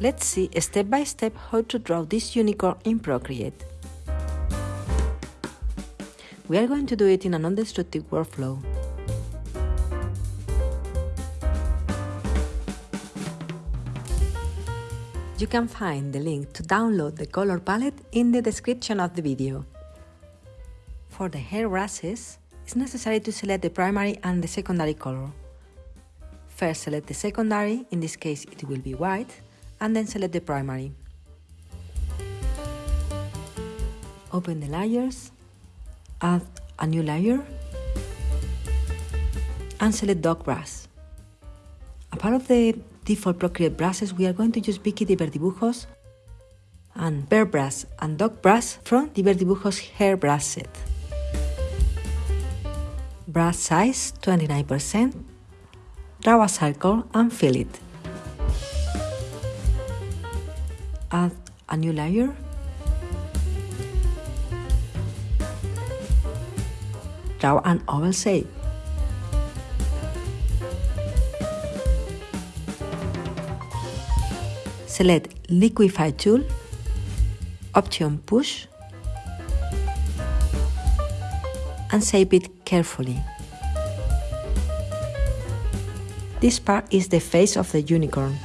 Let's see step by step how to draw this unicorn in Procreate. We are going to do it in a non-destructive workflow. You can find the link to download the color palette in the description of the video. For the hair brushes, it's necessary to select the primary and the secondary color. First select the secondary, in this case it will be white, and then select the primary. Open the layers, add a new layer, and select dog Brass. A part of the default Procreate brushes, we are going to use Vicky Diverdibujos and Bear Brass and Dog Brass from Diverdibujos Hair Brush Set. Brush size 29%, draw a circle and fill it. Add a new layer. Draw an oval shape. Select Liquify tool, option Push, and shape it carefully. This part is the face of the unicorn.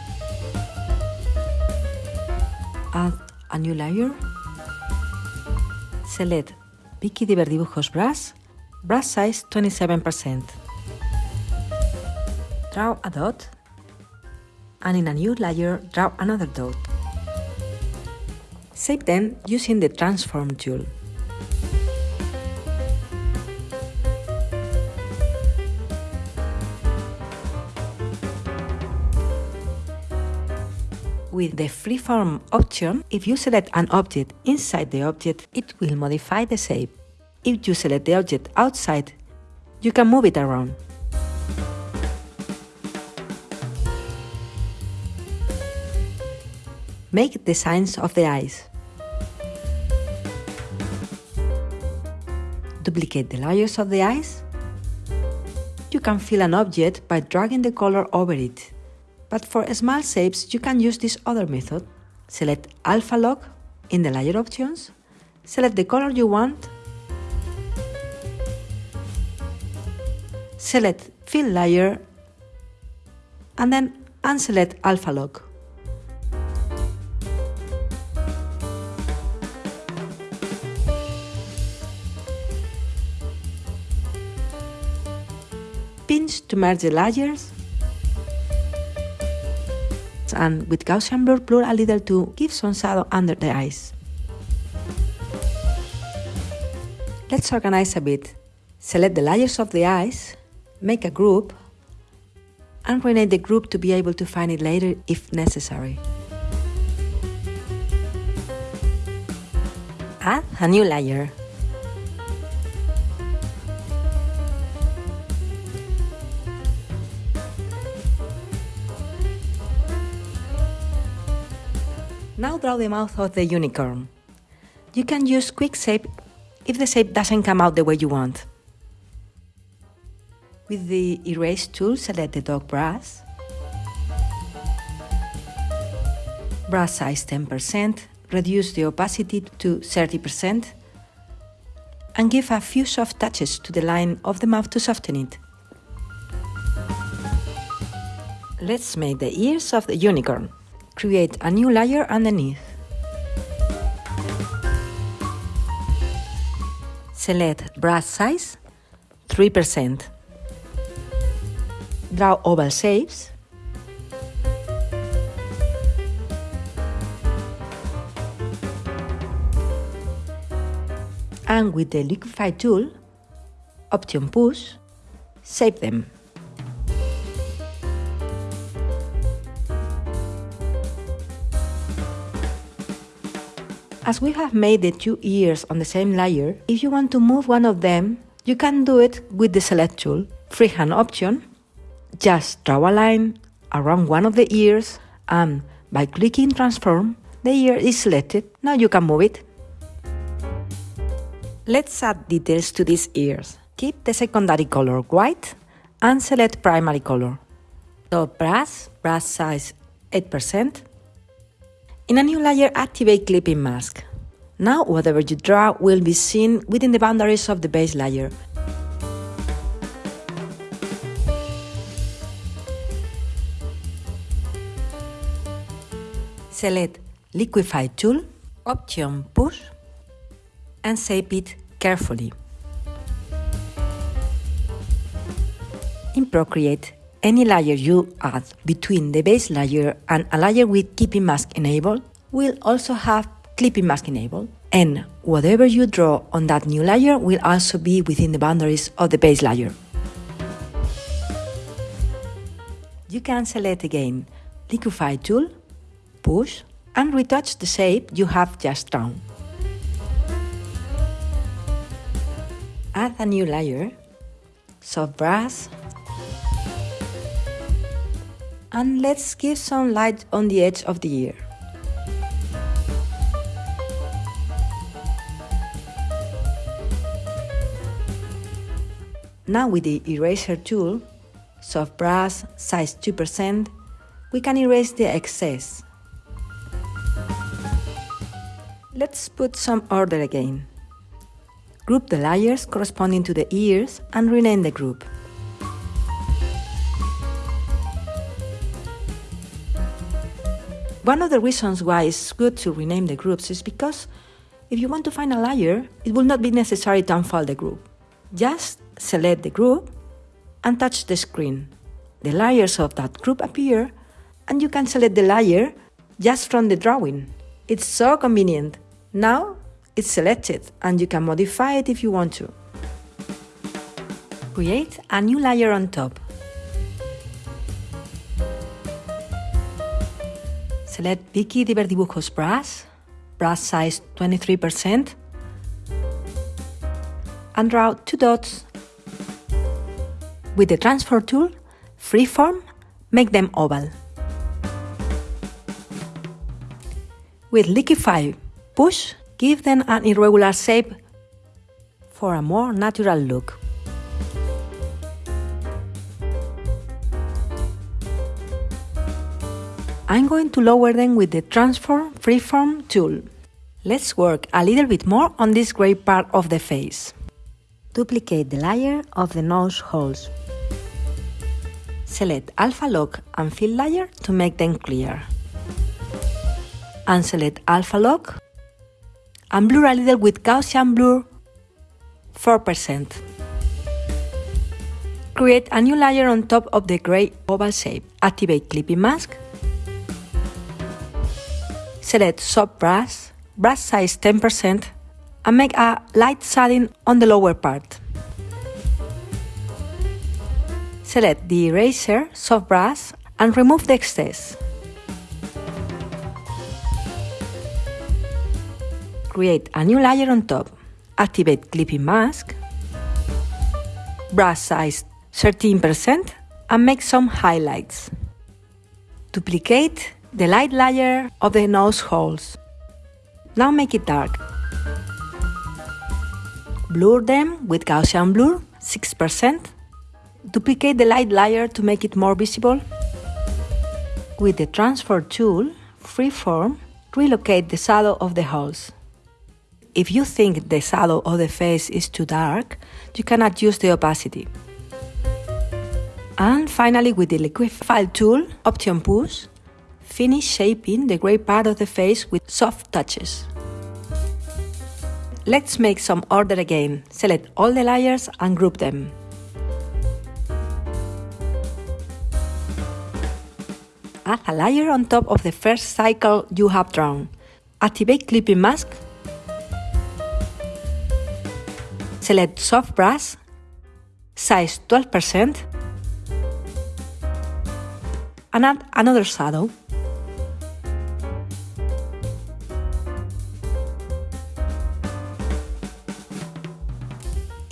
A new layer. Select Vicky Diverdibujos brush, brush size 27%. Draw a dot and in a new layer draw another dot. Shape them using the Transform tool. With the freeform option, if you select an object inside the object, it will modify the shape. If you select the object outside, you can move it around. Make the signs of the eyes. Duplicate the layers of the eyes. You can fill an object by dragging the color over it, but for small shapes you can use this other method. Select Alpha Lock in the layer options, select the color you want, select Fill Layer, and then unselect Alpha Lock. pinch to merge the layers and with Gaussian blur blur a little to give some shadow under the eyes. Let's organize a bit. Select the layers of the eyes, make a group, and rename the group to be able to find it later if necessary. Add a new layer. Now draw the mouth of the unicorn. You can use quick shape if the shape doesn't come out the way you want. With the erase tool, select the dog brush, brush size 10%, reduce the opacity to 30%, and give a few soft touches to the line of the mouth to soften it. Let's make the ears of the unicorn. Create a new layer underneath. Select brush size 3%. Draw oval shapes. And with the Liquify tool, option push, shape them. As we have made the two ears on the same layer, if you want to move one of them, you can do it with the Select tool, freehand option. Just draw a line around one of the ears and by clicking Transform, the ear is selected. Now you can move it. Let's add details to these ears. Keep the secondary color white and select primary color. Top brush, brush size 8%, In a new layer, activate Clipping Mask. Now, whatever you draw will be seen within the boundaries of the base layer. Select Liquify tool, Option Push, and shape it carefully. In Procreate, any layer you add between the base layer and a layer with Clipping Mask enabled will also have Clipping Mask enabled, and whatever you draw on that new layer will also be within the boundaries of the base layer. You can select again Liquify tool, push, and retouch the shape you have just drawn. Add a new layer, soft brush, and let's give some light on the edge of the ear. Now with the eraser tool, soft brush, size 2%, we can erase the excess. Let's put some order again. Group the layers corresponding to the ears and rename the group. One of the reasons why it's good to rename the groups is because if you want to find a layer, it will not be necessary to unfold the group. Just select the group and touch the screen. The layers of that group appear and you can select the layer just from the drawing. It's so convenient. Now it's selected and you can modify it if you want to. Create a new layer on top. Select Vicky Diverdibujos brush, brush size 23%, and draw two dots. With the Transform tool, freeform, make them oval. With Liquify Push, give them an irregular shape for a more natural look. I'm going to lower them with the Transform Freeform tool. Let's work a little bit more on this gray part of the face. Duplicate the layer of the nose holes. Select Alpha Lock and Fill Layer to make them clear. And select Alpha Lock and blur a little with Gaussian Blur 4%. Create a new layer on top of the gray oval shape. Activate Clipping Mask Select soft brass, brass size 10% and make a light shading on the lower part. Select the eraser, soft brass, and remove the excess. Create a new layer on top. Activate Clipping Mask, brush size 13% and make some highlights. Duplicate the light layer of the nose holes. Now make it dark. Blur them with Gaussian blur, 6%. Duplicate the light layer to make it more visible. With the Transform tool, freeform, relocate the shadow of the holes. If you think the shadow of the face is too dark, you can adjust the opacity. And finally, with the Liquify tool, Option Push, Finish shaping the grey part of the face with soft touches. Let's make some order again. Select all the layers and group them. Add a layer on top of the first cycle you have drawn. Activate Clipping Mask. Select Soft Brush, size 12%, and add another shadow.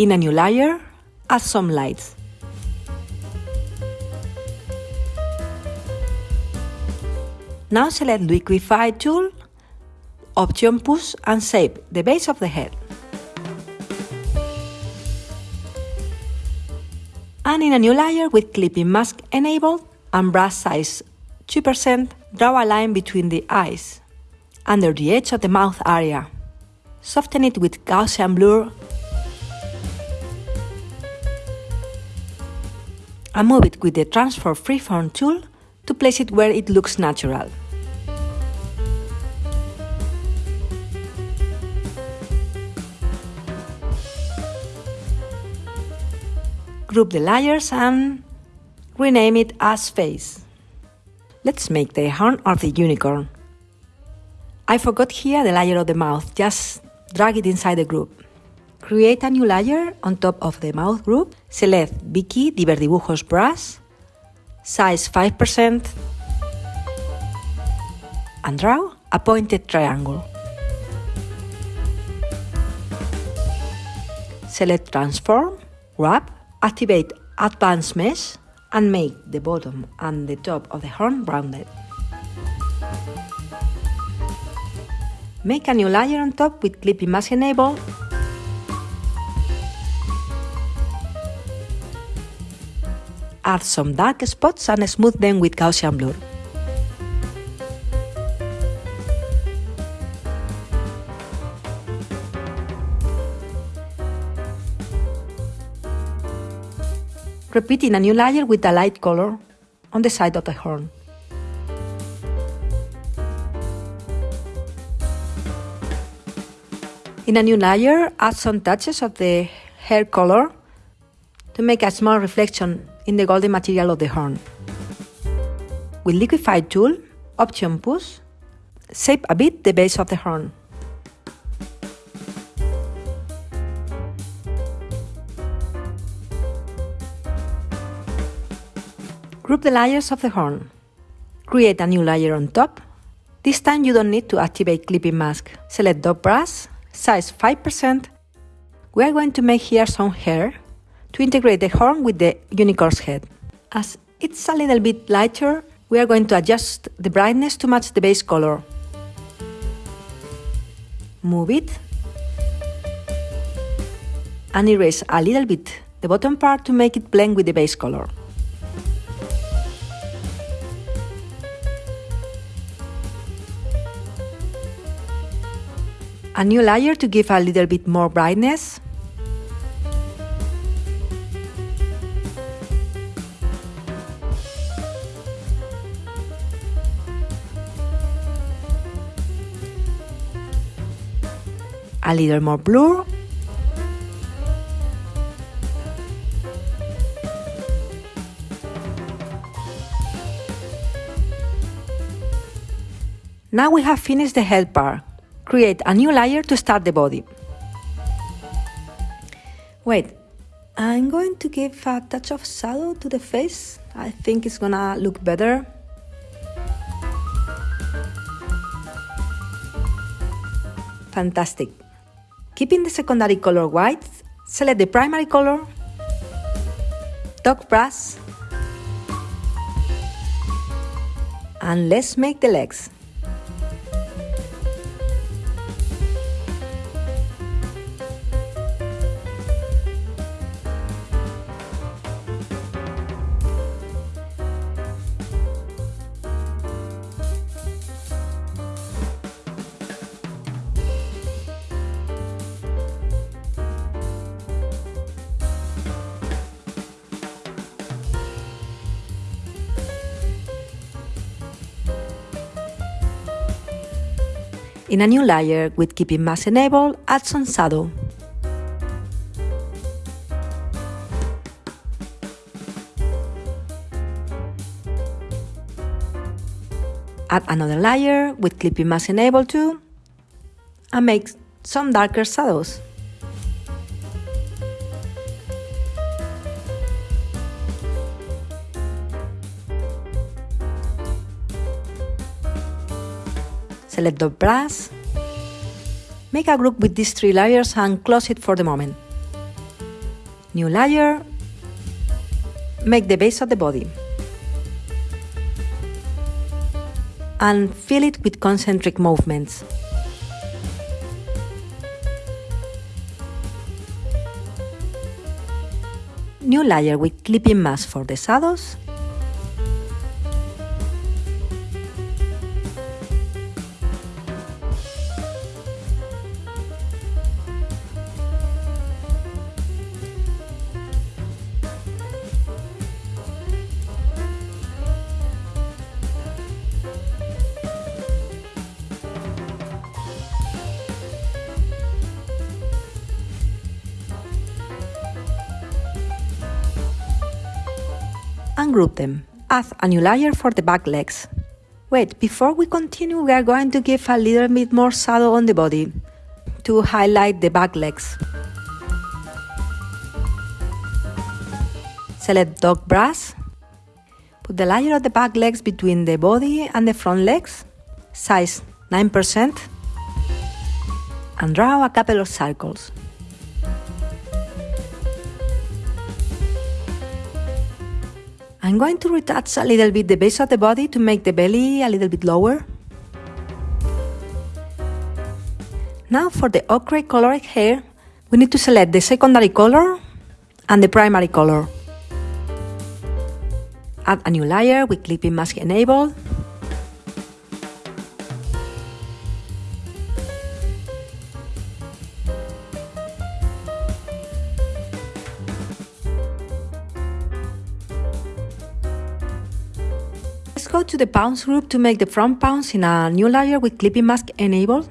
In a new layer, add some lights. Now select Liquify tool, Option Push and shape the base of the head. And in a new layer with Clipping Mask enabled and brush size 2%, draw a line between the eyes. under the edge of the mouth area. Soften it with Gaussian blur and move it with the Transform Freeform tool to place it where it looks natural. Group the layers and rename it as face. Let's make the horn of the unicorn. I forgot here the layer of the mouth, just drag it inside the group. Create a new layer on top of the mouth group, select Vicky Diverdibujos brush, size 5%, and draw a pointed triangle. Select Transform, Warp, activate Advanced Mesh, and make the bottom and the top of the horn rounded. Make a new layer on top with Clipping Mask enabled add some dark spots and smooth them with Gaussian blur. Repeating a new layer with a light color on the side of the horn. In a new layer, add some touches of the hair color to make a small reflection in the golden material of the horn. With Liquify tool, Option Push, shape a bit the base of the horn. Group the layers of the horn. Create a new layer on top. This time you don't need to activate clipping mask. Select dot brush, size 5%. We are going to make here some hair to integrate the horn with the unicorn's head. As it's a little bit lighter, we are going to adjust the brightness to match the base color. Move it and erase a little bit the bottom part to make it blend with the base color. A new layer to give a little bit more brightness a little more blue. Now we have finished the head part. Create a new layer to start the body. Wait, I'm going to give a touch of shadow to the face. I think it's gonna look better. Fantastic. Keeping the secondary color white, select the primary color, dot brush, and let's make the legs. In a new layer with Clipping Mask enabled, add some shadow. Add another layer with Clipping Mask enabled too, and make some darker shadows. Select the brush, make a group with these three layers and close it for the moment. New layer, make the base of the body. And fill it with concentric movements. New layer with clipping mask for the shadows group them. Add a new layer for the back legs. Wait, before we continue, we are going to give a little bit more shadow on the body to highlight the back legs. Select dog brush. Put the layer of the back legs between the body and the front legs, size 9%, and draw a couple of circles. I'm going to retouch a little bit the base of the body to make the belly a little bit lower. Now for the ochre colored hair, we need to select the secondary color and the primary color. Add a new layer with clipping mask enabled. Go to the pounce group to make the front pounce in a new layer with clipping mask enabled.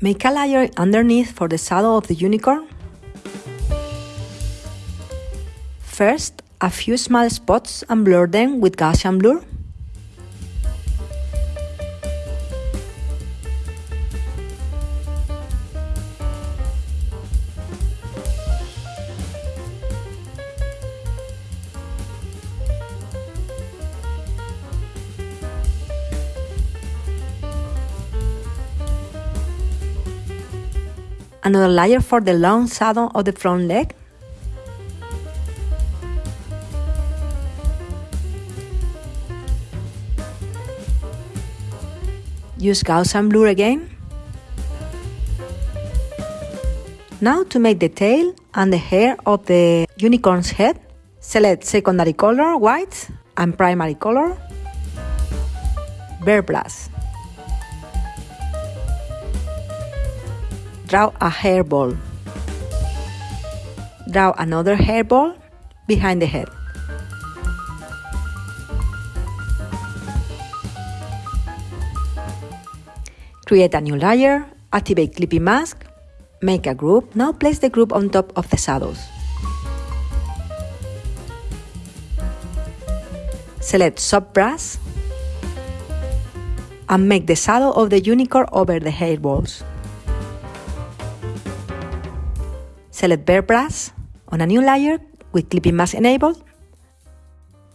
Make a layer underneath for the saddle of the unicorn. First, a few small spots and blur them with Gaussian blur. Another layer for the long saddle of the front leg. Use Gaussian blur again. Now to make the tail and the hair of the unicorn's head, select secondary color white and primary color Bear Brush. Draw a hair ball. Draw another hair ball behind the head. Create a new layer, activate Clipping Mask, make a group. Now place the group on top of the shadows. Select Soft Brush and make the shadow of the unicorn over the hair balls. Select Bear Brush on a new layer with Clipping Mask enabled,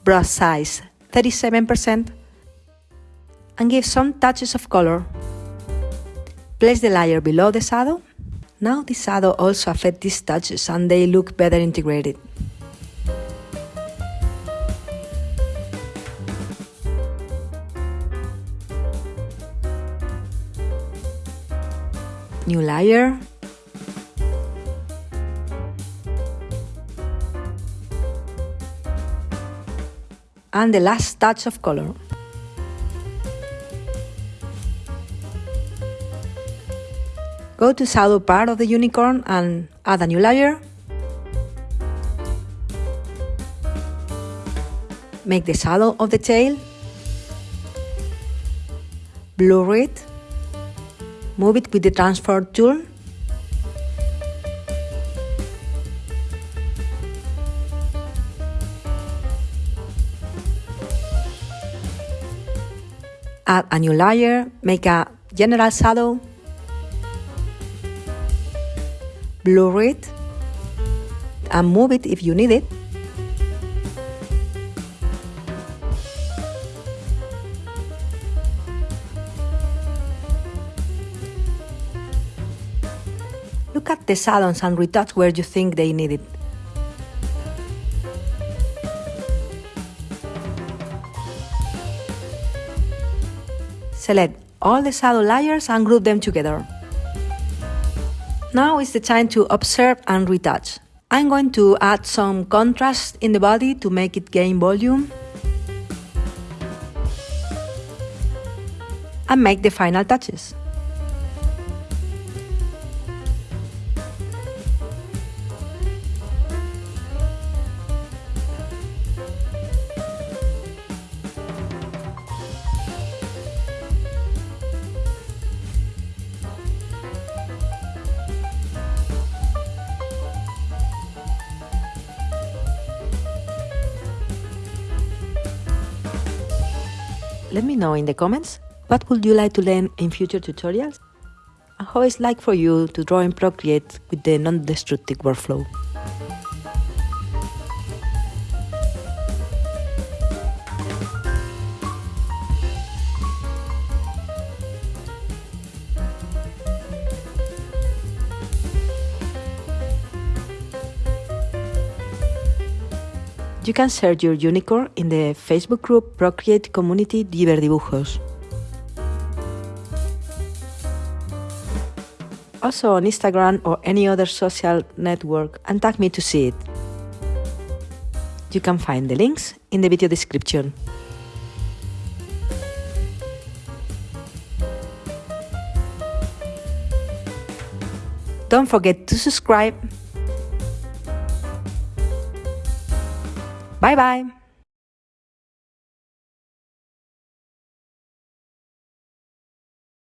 brush size 37%, and give some touches of color Place the layer below the shadow. Now the shadow also affects these touches and they look better integrated. New layer. And the last touch of color. Go to shadow part of the unicorn and add a new layer. Make the shadow of the tail. Blur it. Move it with the Transform tool. Add a new layer, make a general saddle blur it, and move it if you need it. Look at the salons and retouch where you think they need it. Select all the saddle layers and group them together. Now is the time to observe and retouch. I'm going to add some contrast in the body to make it gain volume. And make the final touches. Let me know in the comments what would you like to learn in future tutorials and how it's like for you to draw in Procreate with the non-destructive workflow. You can share your unicorn in the Facebook group Procreate Community Diverdibujos. Also on Instagram or any other social network and tag me to see it. You can find the links in the video description. Don't forget to subscribe Bye bye.